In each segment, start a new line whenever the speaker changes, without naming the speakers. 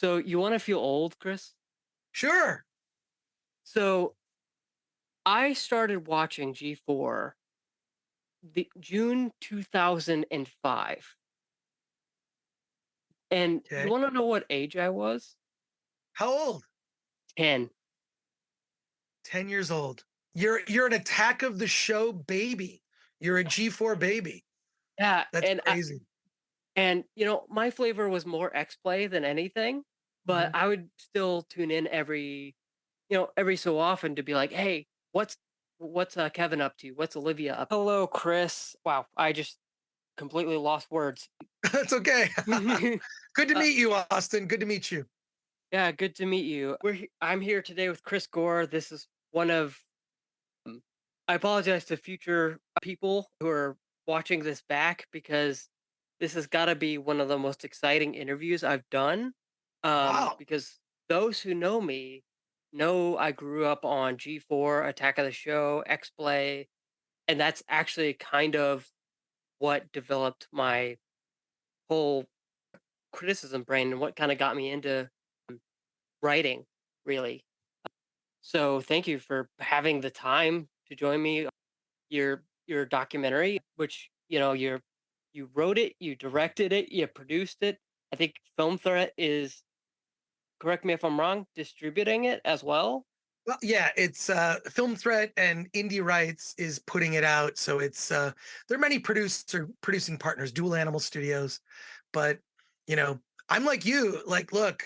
So you want to feel old, Chris?
Sure.
So I started watching G4 the June 2005. And you want to know what age I was?
How old?
10.
10 years old. You're you're an Attack of the Show baby. You're a G4 baby.
Yeah,
That's
and I, and you know, my flavor was more X-Play than anything, but
Mhm.
I would still tune in every, you know, every so often to be like, "Hey, what's what's uh, Kevin up to? What's Olivia up?" Hello, Chris. Wow, I just completely lost words.
That's okay. Good to
Uh,
meet you, Austin. Good to meet you.
Yeah, good to meet you. We're he- I'm here today with Chris Gore. This is one of um, I apologize to future people who are watching this back because this has got to be one of the most exciting interviews I've done. Um,
Wow.
because those who know me know I grew up on G4, Attack of the Show, X Play, and that's actually kind of what developed my whole criticism brain and what kind of got me into writing, really. So thank you for having the time to join me. Your your documentary, which you know you're you wrote it, you directed it, you produced it. I think Film Threat is correct me if I'm wrong, distributing it as well.
Well, yeah, it's uh Film Threat and Indie Rights is putting it out. So it's uh there are many producer producing partners, Dual Animal Studios, but you know, I'm like you, like look,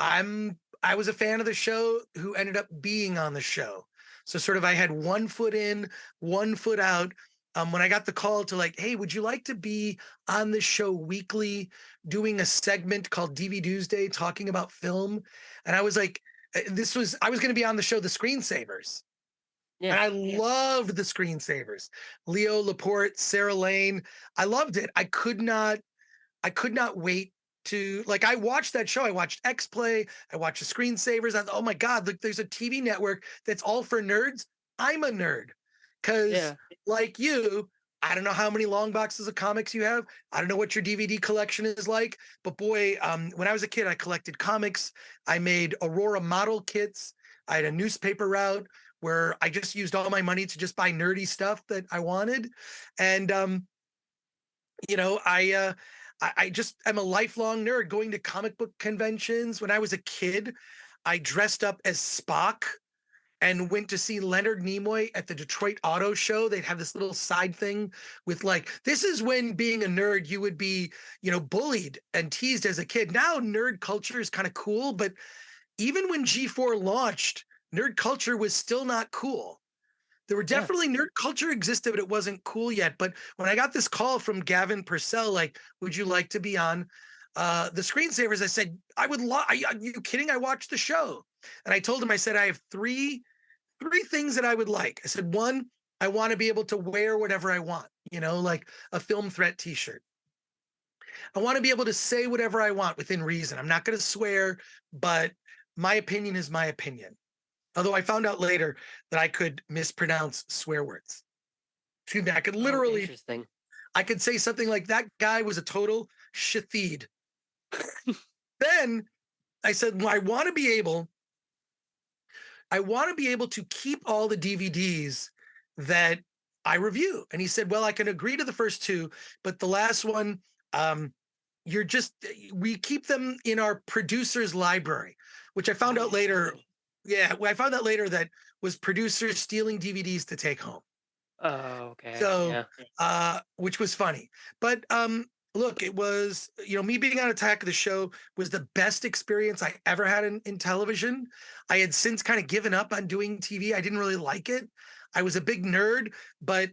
I'm I was a fan of the show who ended up being on the show. So sort of I had one foot in, one foot out. Um, when I got the call to like, hey, would you like to be on the show weekly doing a segment called DV Tuesday talking about film? And I was like, uh, this was I was going to be on the show The Screensavers. And
Yeah,
I loved the screensavers. Leo Laporte, Sarah Lane. I loved it. I could not I could not wait to like I watched that show. I watched X Play, I watched the screensavers. I thought, oh my God, look, there's a TV network that's all for nerds. I'm a nerd. Cause
yeah,
like you, I don't know how many long boxes of comics you have. I don't know what your DVD collection is like, but boy, um, when I was a kid, I collected comics. I made Aurora model kits. I had a newspaper route where I just used all my money to just buy nerdy stuff that I wanted. And um, you know, I uh I, I just am a lifelong nerd going to comic book conventions. When I was a kid, I dressed up as Spock and went to see Leonard Nimoy at the Detroit Auto Show. They'd have this little side thing with like, this is when being a nerd, you would be, you know, bullied and teased as a kid. Now nerd culture is kind of cool, but even when G4 launched, nerd culture was still not cool. There were
yeah.
definitely nerd culture existed, but it wasn't cool yet. But when I got this call from Gavin Purcell, like, would you like to be on uh, the screensavers? I said, I would love. Are you kidding? I watched the show, and I told him, I said, I have three three things that I would like. I said, one, I want to be able to wear whatever I want, you know, like a film threat T-shirt. I want to be able to say whatever I want within reason. I'm not going to swear, but my opinion is my opinion. Although I found out later that I could mispronounce swear words. Excuse me, I could
Oh,
literally,
interesting.
I could say something like that guy was a total shatheed. Then I said, well, I want to be able, I want to be able to keep all the DVDs that I review. And he said, well, I can agree to the first two, but the last one, um, you're just, we keep them in our producer's library, which I found out later.
Oh,
Yeah, I found out later that was producers stealing DVDs to take home.
oh, okay.
So,
Yeah,
uh, which was funny. But um, look, it was, you know, me being on Attack of the Show was the best experience I ever had in, in television. I had since kind of given up on doing TV. I didn't really like it. I was a big nerd, but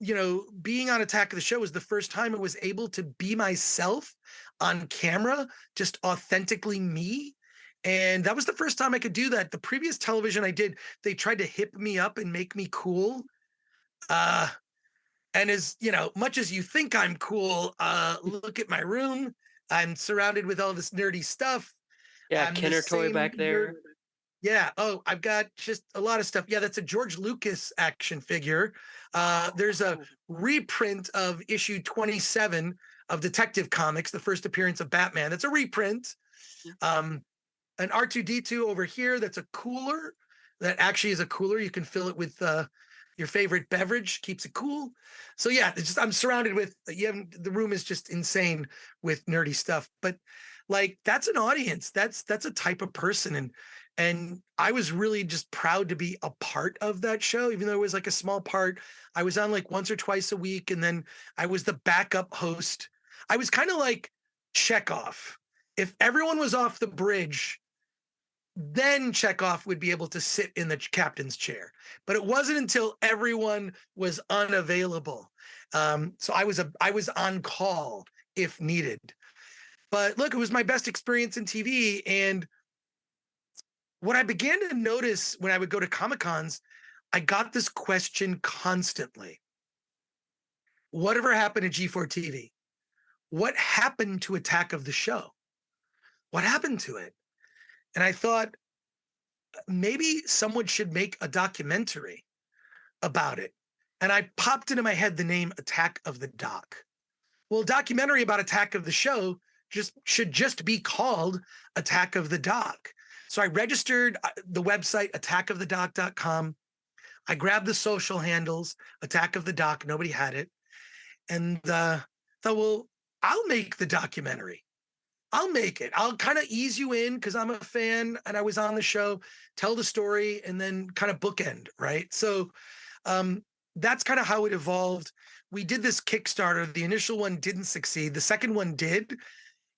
you know, being on Attack of the Show was the first time I was able to be myself on camera, just authentically me. And that was the first time I could do that. The previous television I did, they tried to hip me up and make me cool. Uh, and as you know, much as you think I'm cool, uh, look at my room. I'm surrounded with all this nerdy stuff.
yeah.
I'm
toy back
nerd.
there.
Yeah. Oh, I've got just a lot of stuff. Yeah, that's a George Lucas action figure. Uh, there's a
Oh,
reprint of issue 27 of Detective Comics, the first appearance of Batman. that's a reprint. Um, an R2D2 over here that's a cooler that actually is a cooler. You can fill it with uh, your favorite beverage, keeps it cool. So yeah, it's just I'm surrounded with you have the room is just insane with nerdy stuff. But like that's an audience. That's that's a type of person. And and I was really just proud to be a part of that show, even though it was like a small part. I was on like once or twice a week, and then I was the backup host. I was kind of like Chekov. If everyone was off the bridge, then Chekov would be able to sit in the captain's chair. But it wasn't until everyone was unavailable. Um, so I was a I was on call if needed. But look, it was my best experience in TV. And what I began to notice when I would go to Comic Cons, I got this question constantly. Whatever happened to G4 TV? What happened to Attack of the Show? What happened to it? And I thought maybe someone should make a documentary about it. And I popped into my head the name Attack of the Doc. Well, documentary about Attack of the Show just should just be called Attack of the Doc. So I registered uh, the website attackofthedoc.com. I grabbed the social handles, Attack of the Doc. Nobody had it. And uh, thought, well, I'll make the documentary. I'll make it. I'll kind of ease you in because I'm a fan and I was on the show, tell the story, and then kind of bookend, right? So um, that's kind of how it evolved. We did this Kickstarter. The initial one didn't succeed. The second one did.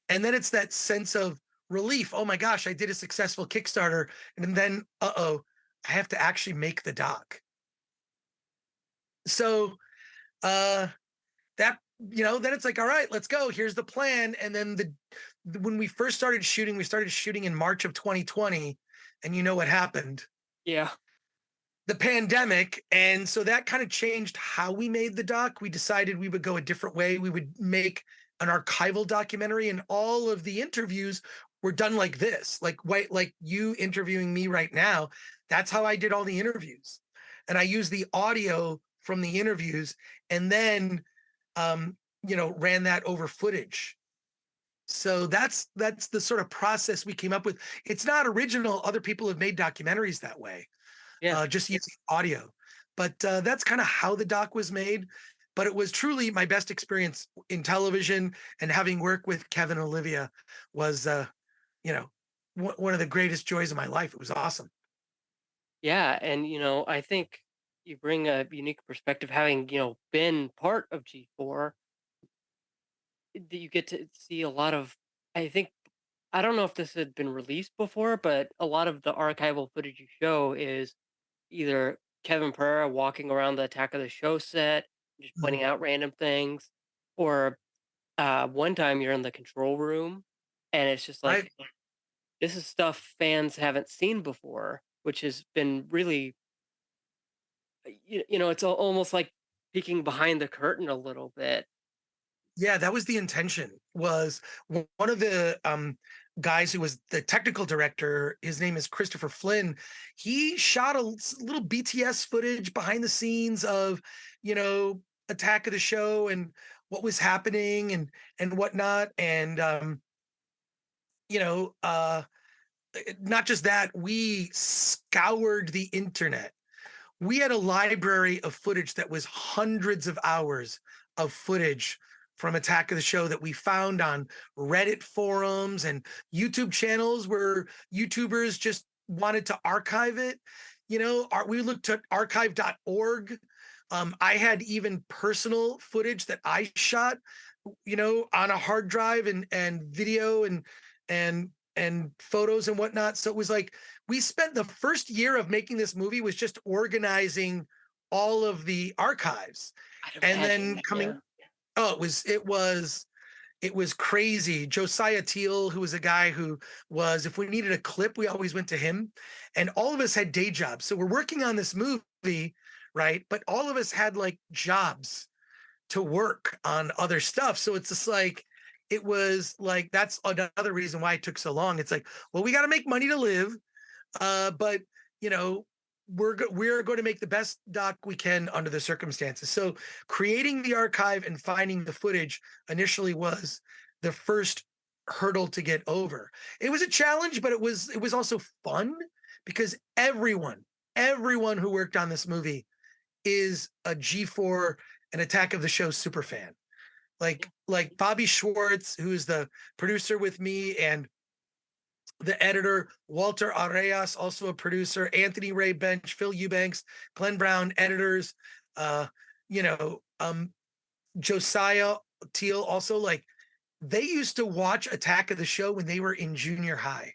And then it's that sense of relief. Oh my gosh, I did a successful Kickstarter. And then, uh oh, I have to actually make the doc. So uh, that you know, then it's like, all right, let's go. Here's the plan. And then the, the when we first started shooting, we started shooting in March of 2020, and you know what happened?
Yeah.
The pandemic. And so that kind of changed how we made the doc. We decided we would go a different way. We would make an archival documentary, and all of the interviews were done like this, like white, like you interviewing me right now. That's how I did all the interviews. And I used the audio from the interviews and then um, you know, ran that over footage. So that's that's the sort of process we came up with. It's not original. Other people have made documentaries that way,
Yeah.
uh, just using audio. But uh, that's kind of how the doc was made. But it was truly my best experience in television, and having worked with Kevin and Olivia was, uh, you know, one one of the greatest joys of my life. It was awesome.
Yeah. And, you know, I think you bring a unique perspective having, you know, been part of G4 that you get to see a lot of I think I don't know if this had been released before, but a lot of the archival footage you show is either Kevin Pereira walking around the Attack of the Show set, just pointing out random things, or uh, one time you're in the control room, and it's just like this is stuff fans haven't seen before, which has been really, you, you know, it's almost like peeking behind the curtain a little bit.
Yeah, that was the intention. Was one of the um, guys who was the technical director. His name is Christopher Flynn. He shot a little BTS footage behind the scenes of, you know, Attack of the Show and what was happening and and whatnot. And um, you know, uh, eh, not just that, we scoured the internet. We had a library of footage that was hundreds of hours of footage from Attack of the Show that we found on Reddit forums and YouTube channels where YouTubers just wanted to archive it. You know, our, we looked at archive.org. Um, I had even personal footage that I shot, you know, on a hard drive and and video and and and photos and whatnot. So it was like we spent the first year of making this movie was just organizing all of the archives and then coming oh it was it was it was crazy. Josiah teal who was a guy who was if we needed a clip we always went to him. And all of us had day jobs. So we're working on this movie right? But all of us had like jobs to work on other stuff. So it's just like it was like that's another reason why it took so long. It's like well we got to make money to live uh, but you know, we're we're going to make the best doc we can under the circumstances. So creating the archive and finding the footage initially was the first hurdle to get over. It was a challenge, but it was it was also fun because everyone, everyone who worked on this movie is a G4 an Attack of the Show super fan. Like like Bobby Schwartz, who's the producer with me, and the editor, Walter Areas, also a producer, Anthony Ray Bench, Phil Eubanks, Glenn Brown, editors, uh, you know, um, Josiah Teal, also like they used to watch Attack of the Show when they were in junior high,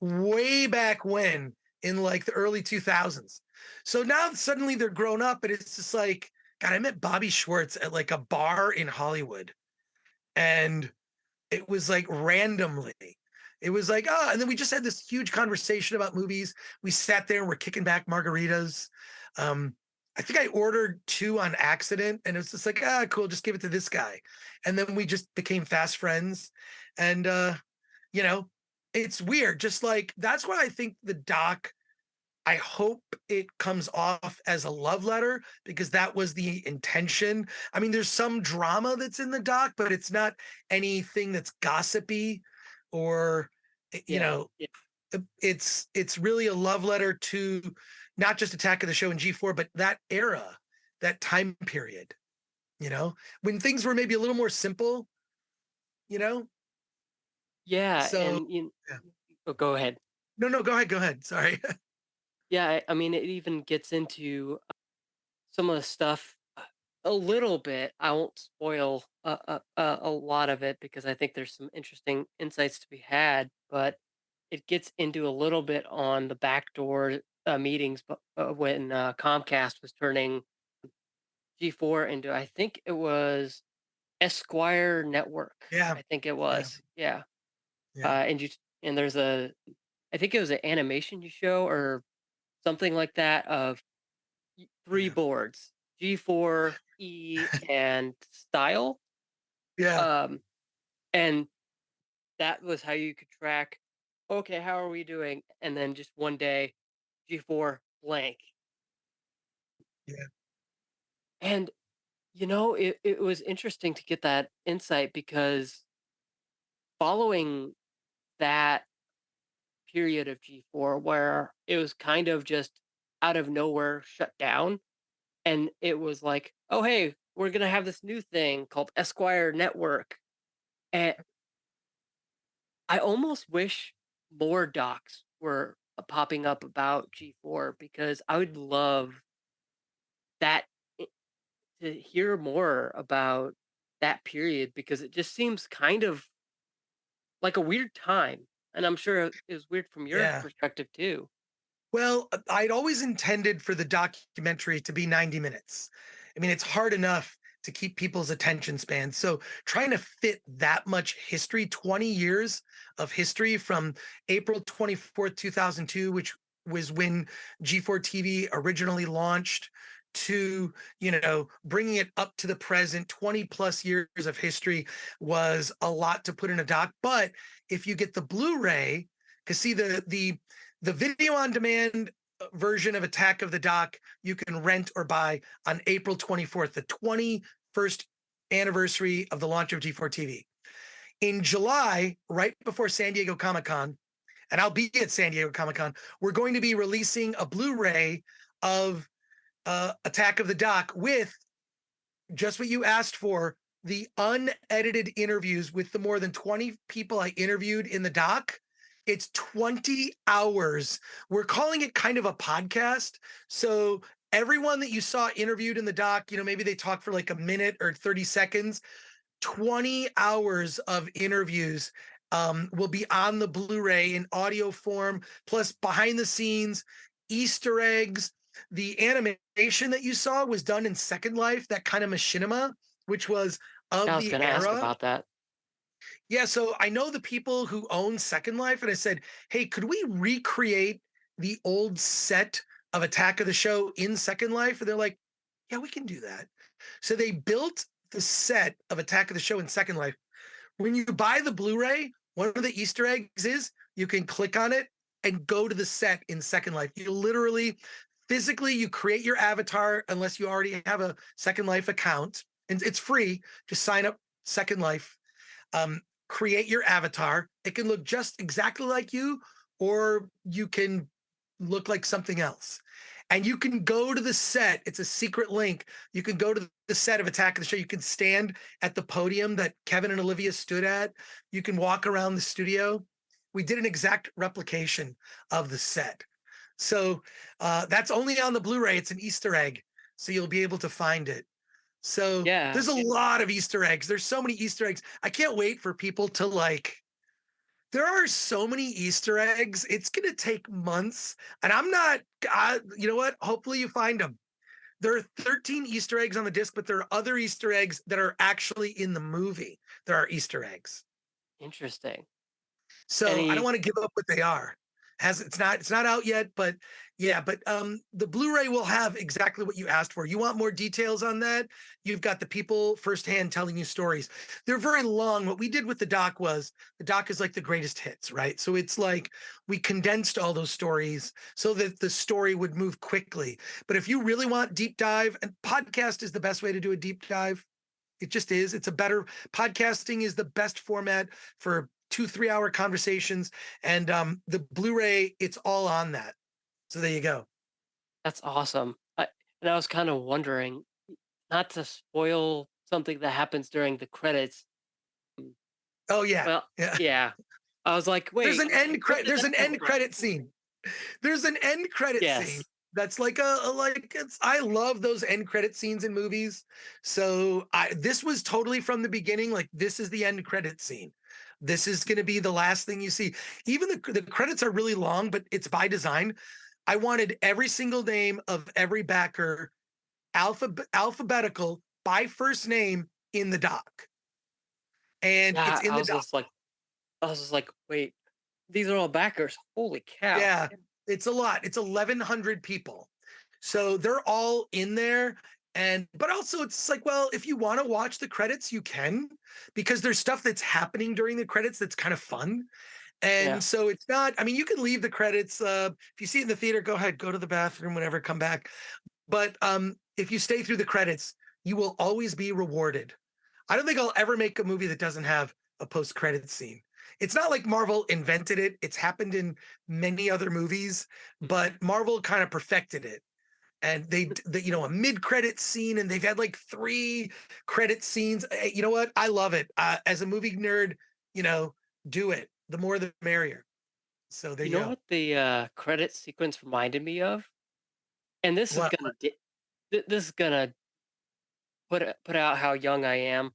way back when in like the early 2000s. So now suddenly they're grown up, and it's just like, God, I met Bobby Schwartz at like a bar in Hollywood. And it was like randomly. It was like, oh, and then we just had this huge conversation about movies. We sat there and we're kicking back margaritas. Um, I think I ordered two on accident, and it was just like, ah, cool, just give it to this guy. And then we just became fast friends. And uh, you know, it's weird. Just like that's why I think the doc I hope it comes off as a love letter because that was the intention. I mean, there's some drama that's in the doc, but it's not anything that's gossipy or you
Yeah,
know,
yeah,
uh, it's it's really a love letter to not just Attack of the Show and G4, but that era, that time period, you know, when things were maybe a little more simple, you know.
yeah,
So
and you
yeah.
oh, go ahead.
No, no, go ahead, go ahead. Sorry.
Yeah, I, I mean, it even gets into some of the stuff a little bit. I won't spoil a, a, a a lot of it because I think there's some interesting insights to be had, but it gets into a little bit on the backdoor uh, meetings but, uh, when uh, Comcast was turning G4 into, I think it was Esquire Network.
yeah,
I think it was. Yeah.
yeah,
Uh, and you and there's a I think it was an animation you show or something like that of three
yeah,
boards, G4, E, and style.
yeah,
Um, and that was how you could track, okay, how are we doing? And then just one day, G4 blank.
yeah,
And you know, it, it was interesting to get that insight because following that period of G4 where it was kind of just out of nowhere shut down and it was like, "Oh, hey, we're gonna have this new thing called Esquire Network." And I almost wish more docs were uh, popping up about G4 because I would love that to hear more about that period because it just seems kind of like a weird time. And I'm sure it was weird from your
yeah.
perspective too.
Well, uh, I'd always intended for the documentary to be 90 minutes. I mean, it's hard enough to keep people's attention span. So trying to fit that much history, 20 years of history from April 24th, 2002, which was when G4 TV originally launched, to you know bringing it up to the present 20 plus years of history was a lot to put in a doc but if you get the blu-ray because see the the the video on demand uh, version of Attack of the Doc you can rent or buy on April 24th, the 21st anniversary of the launch of G4 TV. In July, right before San Diego Comic Con, and I'll be at San Diego Comic Con, we're going to be releasing a Blu ray of uh, Attack of the Doc with just what you asked for the unedited interviews with the more than 20 people I interviewed in the doc. It's 20 hours. We're calling it kind of a podcast. So everyone that you saw interviewed in the doc, you know, maybe they talked for like a minute or 30 seconds. 20 hours of interviews um, will be on the Blu-ray in audio form, plus behind the scenes, Easter eggs. The animation that you saw was done in Second Life, that kind of machinima, which was
I
of
was
the
gonna ask
era.
about that.
Yeah, so I know the people who own Second Life, and I said, "Hey, could we recreate the old set of Attack of the Show in Second Life?" And they're like, "Yeah, we can do that." So they built the set of Attack of the Show in Second Life. When you buy the Blu-ray, one of the Easter eggs is you can click on it and go to the set in Second Life. You literally, physically, you create your avatar unless you already have a Second Life account, and it's free. Just sign up Second Life. Um, create your avatar. It can look just exactly like you, or you can look like something else. And you can go to the set. It's a secret link. You can go to the set of Attack of the Show. You can stand at the podium that Kevin and Olivia stood at. You can walk around the studio. We did an exact replication of the set. So uh, that's only on the Blu-ray. It's an Easter egg, so you'll be able to find it. So
Yeah.
there's a lot of Easter eggs. There's so many Easter eggs. I can't wait for people to like. There are so many Easter eggs. It's gonna take months, and I'm not. I, you know what? Hopefully you find them. There are 13 Easter eggs on the disc, but there are other Easter eggs that are actually in the movie. There are Easter eggs.
Interesting.
So I don't want to give up what they are. Has it's not it's not out yet, but yeah, but um the Blu-ray will have exactly what you asked for. You want more details on that? You've got the people firsthand telling you stories. They're very long. What we did with the doc was the doc is like the greatest hits, right? So it's like we condensed all those stories so that the story would move quickly. But if you really want deep dive, and podcast is the best way to do a deep dive. It just is. It's a better podcasting is the best format for two, three hour conversations. And um, the Blu-ray, it's all on that. So there you go.
that's awesome. I, and I was kind of wondering, not to spoil something that happens during the credits. mm,
Oh yeah.
Well,
Yeah.
yeah. I was like, wait.
There's an end credit. There's an end credit scene. There's an end credit scene.
Yes.
That's like a, a like it's I love those end credit scenes in movies. So I this was totally from the beginning. Like this is the end credit scene. This is going to be the last thing you see. Even the the credits are really long, but it's by design. I wanted every single name of every backer alphab- alphabetical by first name in the doc. And
Yeah,
it's in
I
the
was
doc.
just like, I was just like, wait, these are all backers. Holy cow.
Yeah, it's a lot. It's 1100 people. So they're all in there and but also it's like well, if you want to watch the credits you can because there's stuff that's happening during the credits that's kind of fun.
Yeah.
And so it's not I mean you can leave the credits uh if you see it in the theater go ahead go to the bathroom whenever come back. But um if you stay through the credits you will always be rewarded. I don't think I'll ever make a movie that doesn't have a post credit scene. It's not like Marvel invented it. It's happened in many other movies, but Marvel kind of perfected it. And they, the, you know, a mid-credit scene, and they've had like three credit scenes. Eh, You know what? I love it. Uh, as a movie nerd, you know, do it. The more, the merrier. So there
You
you
know
go.
what the uh, credit sequence reminded me of? And this is gonna di- th- this is gonna put it- put out how young I am.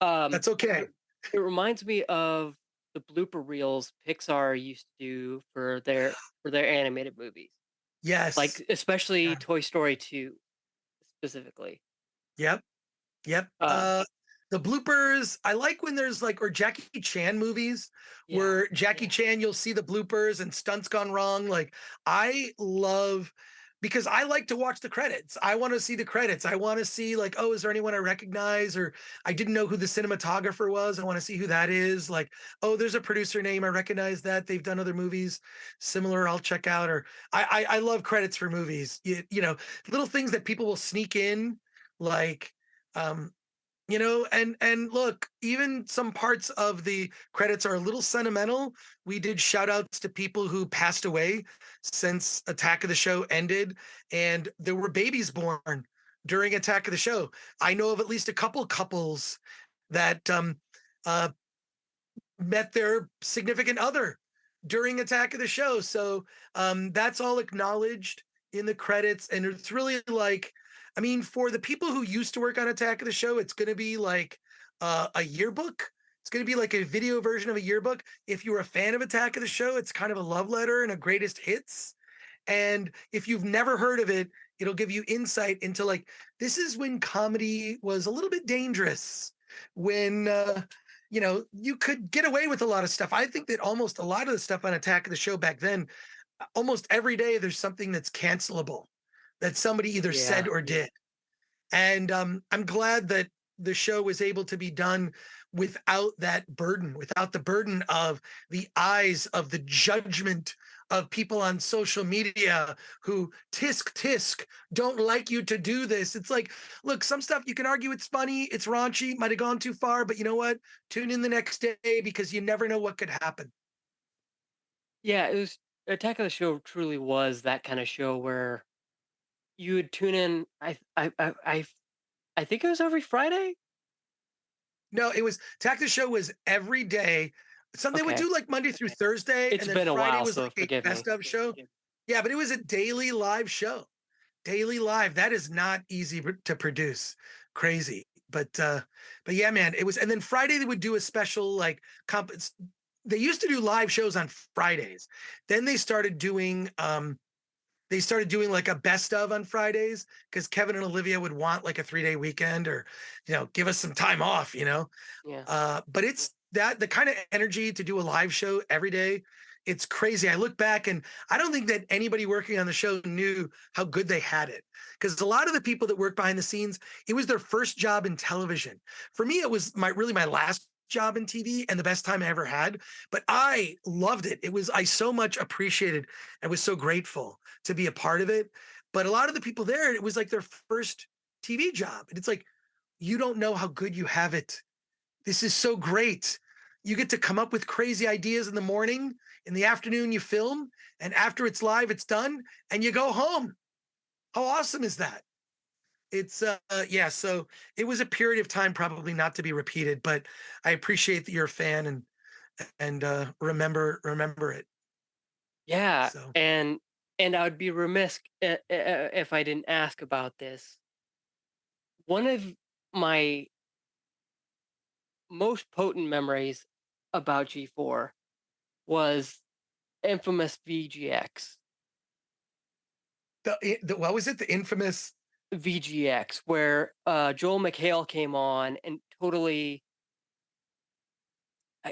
Um,
That's okay.
it, it reminds me of the blooper reels Pixar used to do for their for their animated movies,
Yes.
like especially
Yeah.
Toy Story two specifically.
Yep. Yep.
Uh,
Uh, the bloopers, I like when there's like, or Jackie Chan movies
yeah,
where Jackie
yeah,
Chan, you'll see the bloopers and stunts gone wrong. Like, I love because I like to watch the credits. I want to see the credits. I want to see, like, oh, is there anyone I recognize? Or I didn't know who the cinematographer was. I want to see who that is. Like, oh, there's a producer name. I recognize that. They've done other movies similar. I'll check out. Or I, I, I love credits for movies. You, you know, little things that people will sneak in, like, um, you know and and look even some parts of the credits are a little sentimental. We did shout outs to people who passed away since attack of the show ended and there were babies born during attack of the show. I know of at least a couple couples that um uh met their significant other during attack of the show so um that's all acknowledged in the credits and it's really like i mean for the people who used to work on attack of the show it's going to be like uh, a yearbook. It's going to be like a video version of a yearbook. If you're a fan of attack of the show it's kind of a love letter and a greatest hits. And if you've never heard of it it'll give you insight into like this is when comedy was a little bit dangerous when uh you know you could get away with a lot of stuff. I think that almost a lot of the stuff on attack of the show back then almost every day there's something that's cancelable that somebody either said or did and um i'm glad that the show was able to be done without that burden without the burden of the eyes of the judgment of people on social media who tisk tisk don't like you to do this. It's like, look, some stuff you can argue it's funny, it's raunchy, might have gone too far, but you know what? Tune in the next day because you never know what could happen.
Yeah, it was Attack of the Show truly was that kind of show where you would tune in. I I I I, I think it was every Friday.
No, it was the Show was every day. Some they would do like Monday through Thursday,
it's
and then
been a
Friday
while,
was
so
like a
me.
best of show. Yeah, but it was a daily live show. Daily live. That is not easy to produce. Crazy. But uh but yeah, man, it was and then Friday they would do a special like comp they used to do live shows on Fridays. Then they started doing um they started doing like a best of on Fridays because Kevin and Olivia would want like a three day weekend or you know give us some time off, you know.
Yeah.
Uh, but it's that the kind of energy to do a live show every day. It's crazy. I look back and I don't think that anybody working on the show knew how good they had it. Because a lot of the people that work behind the scenes, it was their first job in television. For me, it was my really my last job in TV and the best time I ever had. But I loved it. It was I so much appreciated and was so grateful to be a part of it. But a lot of the people there, it was like their first TV job. And it's like, you don't know how good you have it this is so great. You get to come up with crazy ideas in the morning. In the afternoon, you film. And after it's live, it's done. And you go home. How awesome is that? It's, uh, uh, yeah. So it was a period of time probably not to be repeated, but I appreciate that you're a fan and, and, uh, remember, remember it.
Yeah,
So
and and I would be remiss uh, uh, if I didn't ask about this. One of my most potent memories about G4 was infamous VGX.
the, the, what was it? The infamous,
VGX, where uh, Joel McHale came on and totally,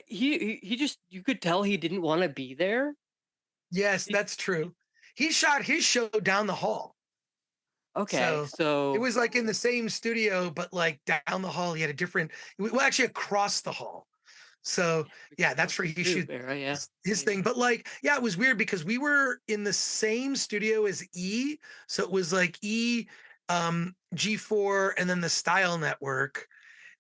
he he he just you could tell he didn't want to be there.
yes, that's true. He shot his show down the hall.
Okay,
So It was like in the same studio, but like down the hall, he had a different, well, actually across the hall. So yeah, that's where he shoot
yeah.
his, his thing. But like, yeah, it was weird because we were in the same studio as E. So it was like E, um, G4, and then the Style Network.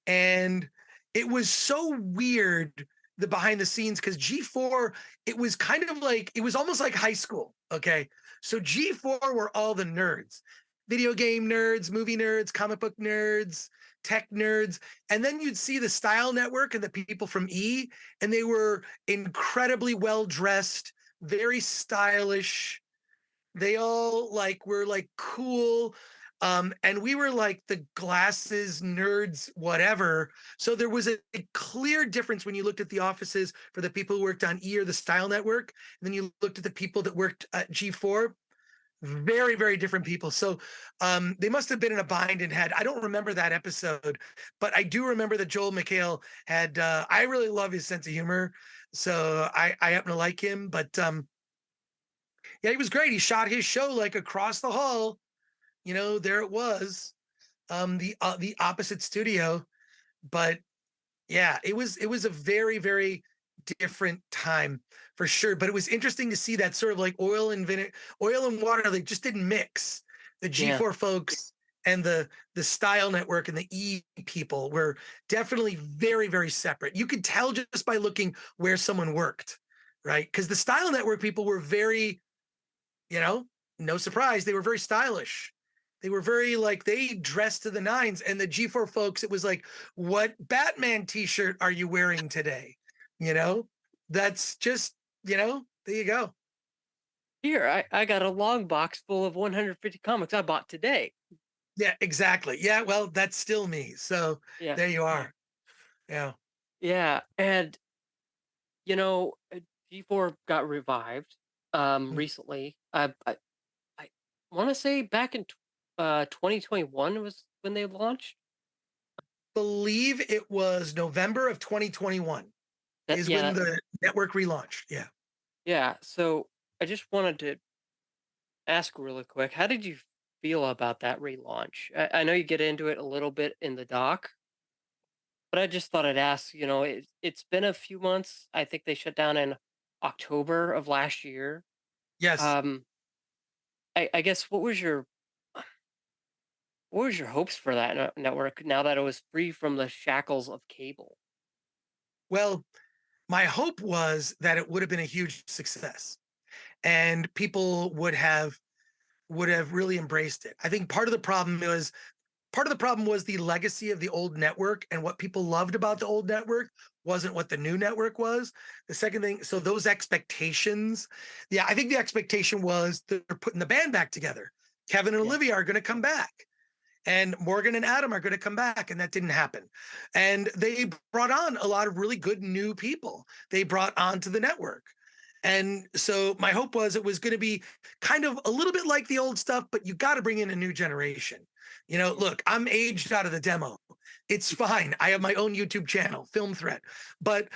And it was so weird the behind the scenes because G4, it was kind of like, it was almost like high school. Okay. So G4 were all the nerds video game nerds, movie nerds, comic book nerds, tech nerds. And then you'd see the Style Network and the people from E, and they were incredibly well dressed, very stylish. They all like were like cool. Um, and we were like the glasses nerds, whatever. So there was a, a clear difference when you looked at the offices for the people who worked on E or the Style Network, and then you looked at the people that worked at G4 very very different people. So um they must have been in a bind and had i don't remember that episode but i do remember that joel mchale had uh i really love his sense of humor so i i happen to like him but um yeah he was great. He shot his show like across the hall you know there it was um the uh, the opposite studio but yeah, it was it was a very very different time for sure. But it was interesting to see that sort of like oil and vinegar, oil and water. They just didn't mix. The G4 folks and the the Style Network and the E people were definitely very very separate. You could tell just by looking where someone worked, right? Because the Style Network people were very, you know, no surprise, they were very stylish. They were very like they dressed to the nines, and the G4 folks, it was like, what Batman t-shirt are you wearing today? You know, that's just, you know, there you go.
Here, I, I got a long box full of 150 comics I bought today.
Yeah, exactly. Yeah, well, that's still me. So
Yeah.
there you are. Yeah.
Yeah. And, you know, uh, G4 got revived um,
Mm.
recently. I, I, I want to say back in uh, 2021 was when they launched.
Believe it was November of 2021
That,
is
yeah.
when the network relaunched. Yeah.
Yeah. So I just wanted to ask really quick how did you feel about that relaunch? I, I know you get into it a little bit in the doc, but I just thought I'd ask you know, it, it's been a few months. I think they shut down in October of last year.
Yes.
Um, I, I guess what was your what was your hopes for that ne- network now that it was free from the shackles of cable?
Well, my hope was that it would have been a huge success and people would have would have really embraced it. I think part of the problem was part of the problem was the legacy of the old network and what people loved about the old network wasn't what the new network was. The second thing, so those expectations, yeah, I think the expectation was they're putting the band back together. Kevin and
Yeah,
Olivia are going to come back and Morgan and Adam are going to come back, and that didn't happen. And they brought on a lot of really good new people. They brought onto the network. And so my hope was it was going to be kind of a little bit like the old stuff, but you got to bring in a new generation. You know, look, I'm aged out of the demo. It's fine. I have my own YouTube channel, Film Threat. But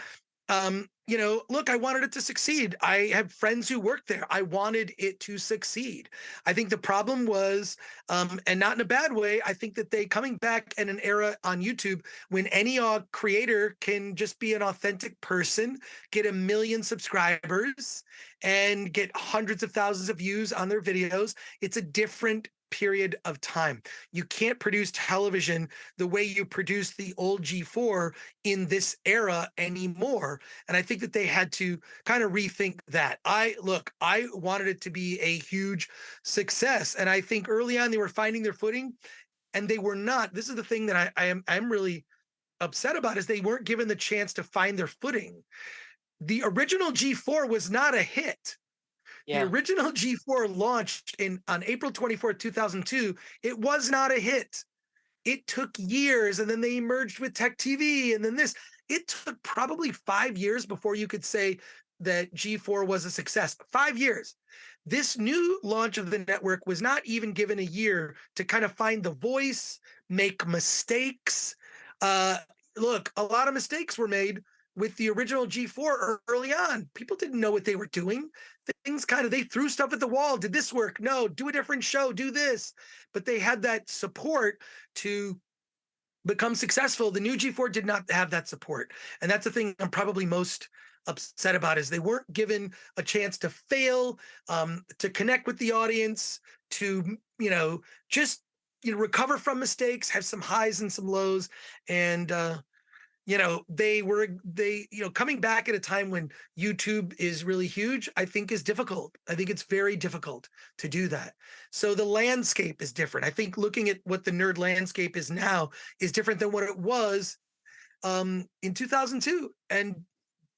um, you know, look, I wanted it to succeed. I have friends who work there. I wanted it to succeed. I think the problem was, um, and not in a bad way, I think that they coming back in an era on YouTube when any creator can just be an authentic person, get a million subscribers, and get hundreds of thousands of views on their videos. It's a different period of time. You can't produce television the way you produced the old G4 in this era anymore. And I think that they had to kind of rethink that. I look, I wanted it to be a huge success. And I think early on they were finding their footing and they were not. This is the thing that I, I am I'm really upset about is they weren't given the chance to find their footing. The original G4 was not a hit the original G4 launched in on April 24th, 2002. It was not a hit. It took years and then they merged with Tech TV and then this. It took probably 5 years before you could say that G4 was a success. 5 years. This new launch of the network was not even given a year to kind of find the voice, make mistakes. Uh look, a lot of mistakes were made with the original G4 early on. People didn't know what they were doing. Things kind of they threw stuff at the wall. Did this work? No, do a different show, do this. But they had that support to become successful. The new G4 did not have that support. And that's the thing I'm probably most upset about is they weren't given a chance to fail, um, to connect with the audience, to you know, just you know, recover from mistakes, have some highs and some lows. And uh you know they were they you know coming back at a time when youtube is really huge i think is difficult. I think it's very difficult to do that. So the landscape is different. I think looking at what the nerd landscape is now is different than what it was um in 2002 and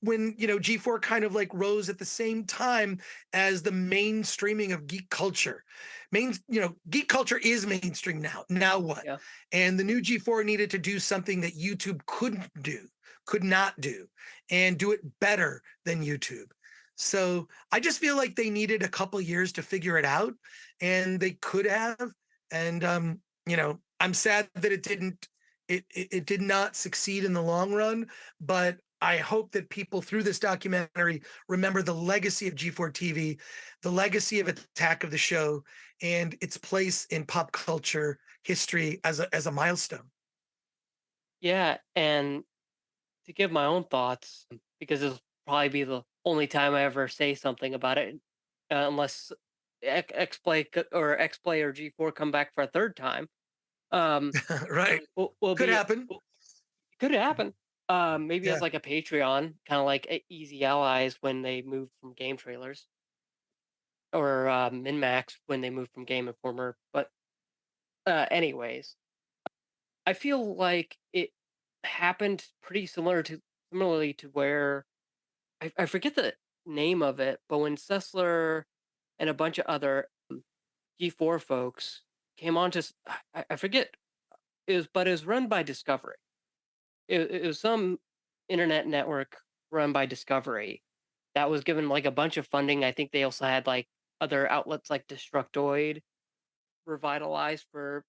when you know G4 kind of like rose at the same time as the mainstreaming of geek culture. Main, you know, geek culture is mainstream now. Now what?
yeah.
And the new G4 needed to do something that YouTube couldn't do, could not do, and do it better than YouTube. So I just feel like they needed a couple years to figure it out, and they could have. And um, you know, I'm sad that it didn't. It, it it did not succeed in the long run, but I hope that people through this documentary remember the legacy of G4 TV, the legacy of Attack of the Show, and its place in pop culture history as a as a milestone.
Yeah, and to give my own thoughts, because this will probably be the only time I ever say something about it, uh, unless X- X-Play or X-Play or G4 come back for a third time. Um,
right.
will, will
Could
be
happen.
will- could happen. Um, maybe as
Yeah.
like a Patreon, kind of like a- Easy Allies when they moved from GameTrailers, or uh, MinnMax when they moved from Game Informer. But uh, anyways, I feel like it happened pretty similar to similarly to where I, I forget the name of it, but when Sessler and a bunch of other um, G4 folks came on to, s- I, I forget, it was, but it was run by Discovery. It, it was some internet network run by Discovery that was given like a bunch of funding. I think they also had like other outlets like Destructoid revitalized for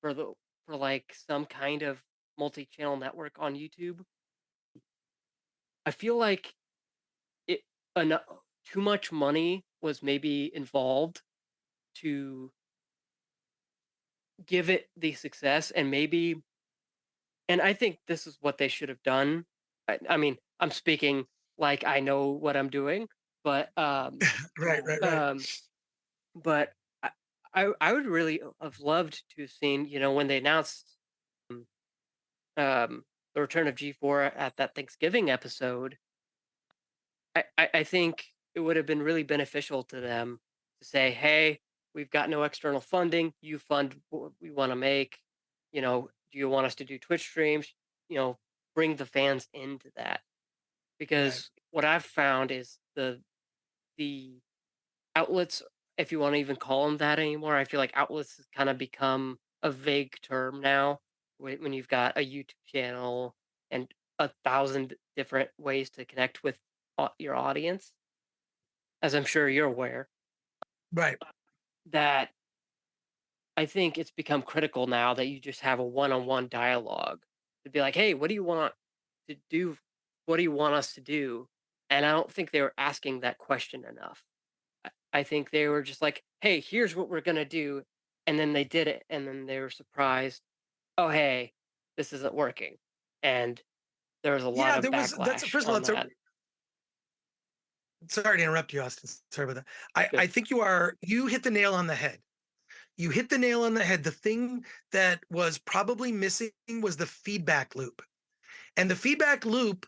for the for like some kind of multi-channel network on YouTube. I feel like it eno too much money was maybe involved to give it the success and maybe and I think this is what they should have done. I, I mean, I'm speaking like I know what I'm doing. But um,
Right, right, right.
um, but I, I I would really have loved to have seen, you know, when they announced um, um, the return of G4 at that Thanksgiving episode, I, I, I think it would have been really beneficial to them to say, hey, we've got no external funding. You fund what we want to make. You know, do you want us to do Twitch streams? You know, bring the fans into that.
Right.
Because what I've found is the the outlets, if you want to even call them that anymore, I feel like outlets has kind of become a vague term now when when you've got a YouTube channel and a thousand different ways to connect with your audience, as I'm sure you're aware,
Right.
that I think it's become critical now that you just have a one-on-one dialogue to be like, "Hey, what do you want to do? What do you want us to do?" And I don't think they were asking that question enough. I I think they were just like, "Hey, here's what we're gonna do," and then they did it, and then they were surprised, "Oh, hey, this isn't working," and there was a lot.
Yeah,
of
there was that's
backlash
first of all,
on
it's a sorry to interrupt you, Austin. Sorry about that. I, I think you are you hit the nail on the head. You hit the nail on the head. The thing that was probably missing was the feedback loop. And the feedback loop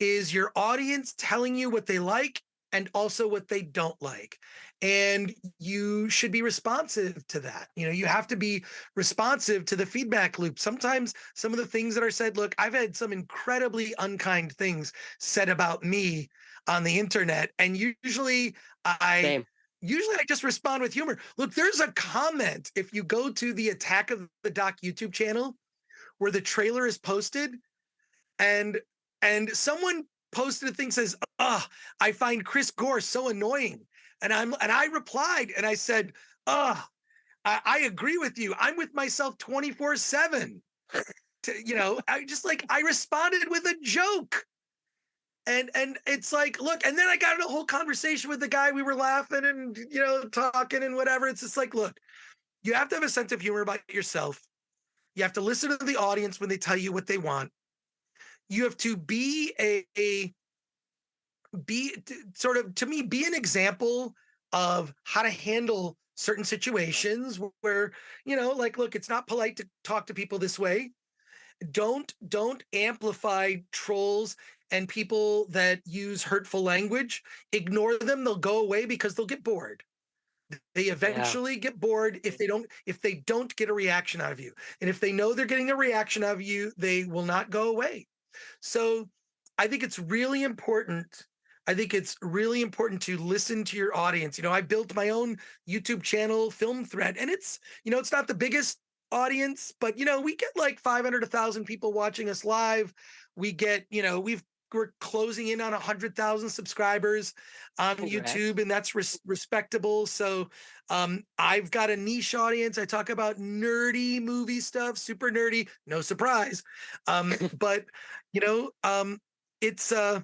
is your audience telling you what they like and also what they don't like. And you should be responsive to that. You know, you have to be responsive to the feedback loop. Sometimes some of the things that are said, look, I've had some incredibly unkind things said about me on the internet. And usually I
Same.
Usually I just respond with humor. Look, there's a comment if you go to the Attack of the Doc YouTube channel where the trailer is posted and and someone posted a thing says, "Ah, I find Chris Gore so annoying," and I'm and I replied and I said, "Ah, I, I agree with you. I'm with myself 24 seven. You know, I just like I responded with a joke." And and it's like, look, and then I got in a whole conversation with the guy. We were laughing and you know talking and whatever. It's just like, look, you have to have a sense of humor about yourself. You have to listen to the audience when they tell you what they want. You have to be a, a be sort of to me be an example of how to handle certain situations where you know like look it's not polite to talk to people this way don't don't amplify trolls and people that use hurtful language ignore them they'll go away because they'll get bored they
Yeah.
eventually get bored if they don't if they don't get a reaction out of you and if they know they're getting a reaction out of you they will not go away so I think it's really important. I think it's really important to listen to your audience. You know, I built my own YouTube channel, Film Threat, and it's, you know, it's not the biggest audience, but you know, we get like 500 to 1000 people watching us live. We get, you know, we've we're closing in on 100,000 subscribers on. YouTube and that's res- respectable. So, um I've got a niche audience. I talk about nerdy movie stuff, super nerdy, no surprise. Um but you know, um it's uh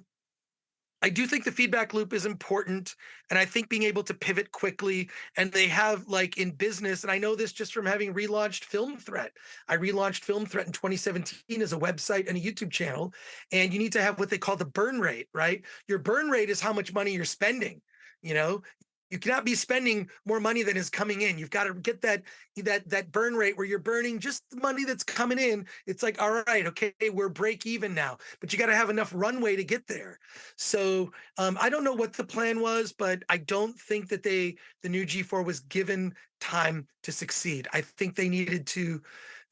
I do think the feedback loop is important and I think being able to pivot quickly and they have like in business and I know this just from having relaunched Film Threat. I relaunched Film Threat in 2017 as a website and a YouTube channel and you need to have what they call the burn rate, right? Your burn rate is how much money you're spending, you know? You cannot be spending more money than is coming in. You've got to get that that that burn rate where you're burning just the money that's coming in. It's like, all right, okay, we're break even now, but you got to have enough runway to get there. So um, I don't know what the plan was, but I don't think that they the new G4 was given time to succeed. I think they needed to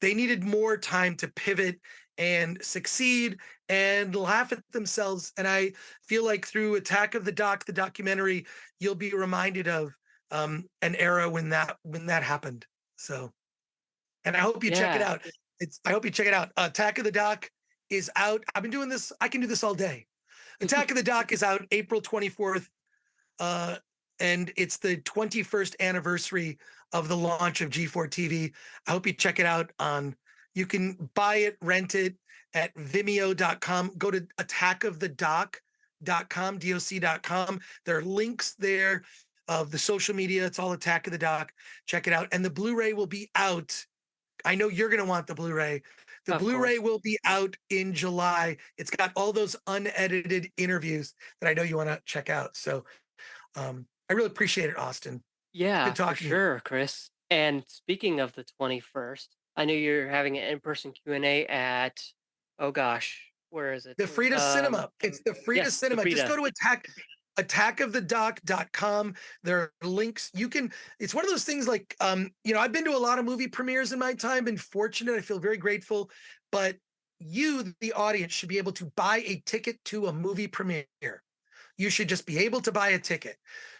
they needed more time to pivot and succeed and laugh at themselves. And I feel like through Attack of the Doc, the documentary, you'll be reminded of um, an era when that when that happened. So, and I hope you check it out. It's I hope you check it out. Attack of the Doc is out. I've been doing this. I can do this all day. Attack of the Doc is out April 24th, uh, and it's the 21st anniversary of the launch of G4 TV. I hope you check it out on you can buy it, rent it at vimeo.com. Go to attackofthedoc.com, doc.com. There are links there of the social media. It's all Attack of the Doc. Check it out. And the Blu-ray will be out. I know you're going to want the Blu-ray. The
Of
Blu-ray
course.
will be out in July. It's got all those unedited interviews that I know you want to check out. So Um, I really appreciate it, Austin.
Yeah,
Good talking
sure, Chris. And speaking of the 21st, I know you're having an in-person Q&A at, oh gosh, where is it?
The Frida
Um,
Cinema. It's the Frida
yes, the
Cinema. Just go to attack attackofthedoc.com. There are links. You can, it's one of those things like, um, you know, I've been to a lot of movie premieres in my time, been fortunate. I feel very grateful. But you, the audience, should be able to buy a ticket to a movie premiere. You should just be able to buy a ticket.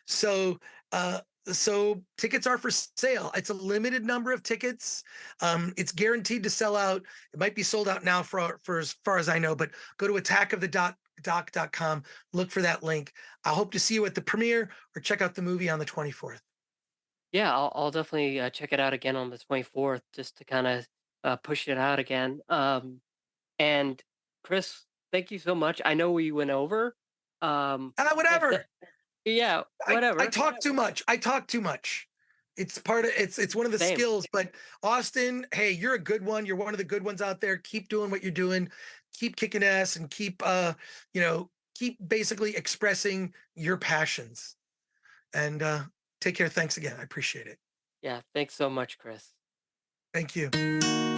So, uh, so tickets are for sale. It's a limited number of tickets. Um, it's guaranteed to sell out. It might be sold out now for, for as far as I know, but go to attackofthedoc.com, look for that link. I hope to see you at the premiere or check out the movie on the 24th.
Yeah, I'll, I'll definitely uh, check it out again on the 24th just to kind of uh, push it out again. Um, and Chris, thank you so much. I know we went over. Um,
Uh,
if the,
whatever.
yeah,
I, I talk too much. I talk too much. It's part of it's it's one of the
Same.
skills. But Austin, hey, you're a good one. You're one of the good ones out there. Keep doing what you're doing. Keep kicking ass and keep uh, you know, keep basically expressing your passions. And uh take care. Thanks again. I appreciate it.
Yeah, thanks so much, Chris.
Thank you.